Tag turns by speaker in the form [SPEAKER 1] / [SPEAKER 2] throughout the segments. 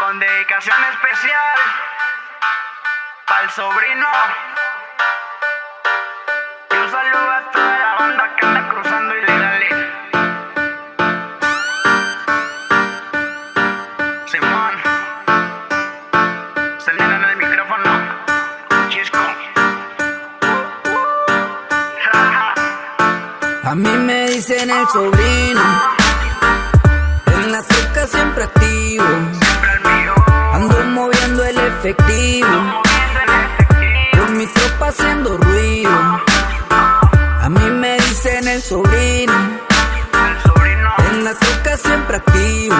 [SPEAKER 1] con dedicación especial el sobrino. Y un saludo a toda la banda que anda cruzando ilegales. Simón, se le en el micrófono. Chisco.
[SPEAKER 2] A mí me dicen el sobrino, en la troca siempre activo, efectivo, con mi tropa haciendo ruido. A mí me dicen El sobrino. en la troca siempre activo,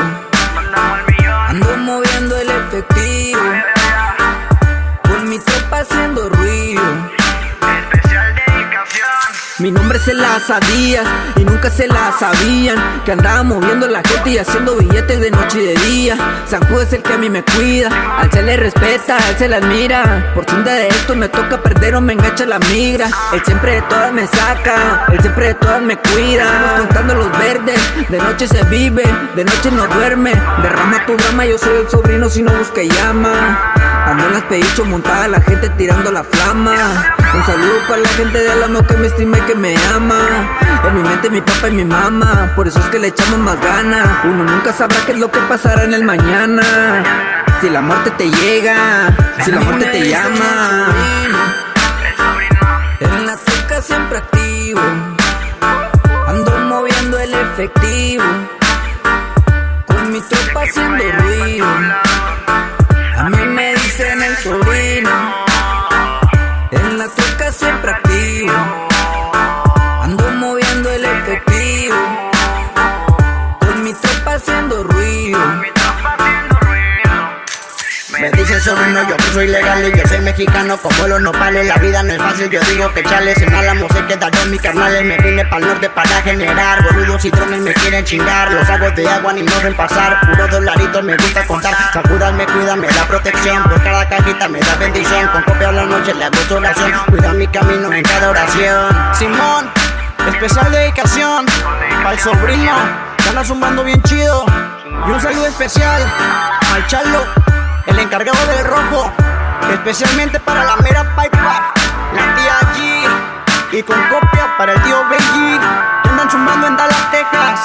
[SPEAKER 2] Mi nombre se las sabías y nunca se la sabían Que andaba moviendo la gente y haciendo billetes de noche y de día. San Judas es el que a mí me cuida Al se le respeta, al se la admira. Por cinta de esto me toca perder o me engancha la migra. Él siempre de todas me saca, él siempre de todas me cuida. Vamos contando los verdes, de noche se vive, de noche no duerme. Derrama tu drama, yo soy el sobrino si no busca llama Ando en las pedichos montada la gente tirando la flama. Un saludo para la gente de Alamo que me estima y que me ama. En mi mente mi papá y mi mamá Por eso es que le echamos más ganas Uno nunca sabrá qué es lo que pasará en el mañana. Si la muerte te llega Si la muerte te llama. En la troca siempre activo. Ando moviendo el efectivo Con mi tropa haciendo ruido siempre activo. Ando moviendo el efectivo Con mi tropa haciendo ruido
[SPEAKER 3] Me dice sobrino, yo soy legal y yo soy mexicano como los nopales La vida no es fácil, yo digo que chales En Álamo se quedaron mis carnales Me vine pa'l norte para generar Boludos y drones me quieren chingar Los hago de agua ni moren pasar Puro dolaritos me gusta contar Sacudas me cuida, me da protección Por cada cajita me da bendición Con copia a la noche le hago oración Cuida mi camino en cada oración
[SPEAKER 4] Simón, especial dedicación para el sobrino, anda zumbando bien chido. Y un saludo especial al Charlo, el encargado del rojo, especialmente para la mera pipa, la tía G. Y con copia para el tío Benji, que andan zumbando en Dallas, Texas.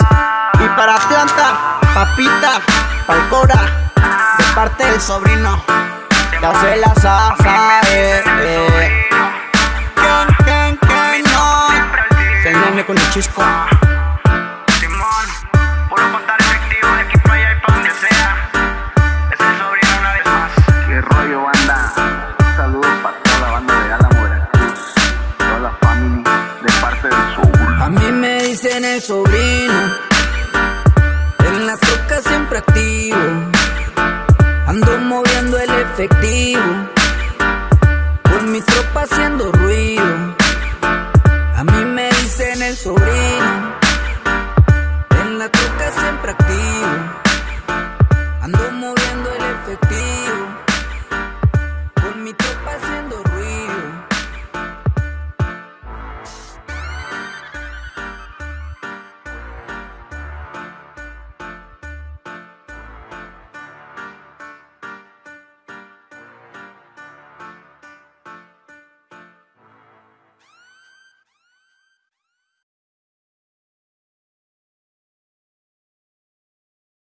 [SPEAKER 4] Y para Atlanta, papita, pa'l Cora, de parte del sobrino. Ya se la sabe, eh.
[SPEAKER 2] Dicen el sobrino. En la troca siempre activo. Ando moviendo el efectivo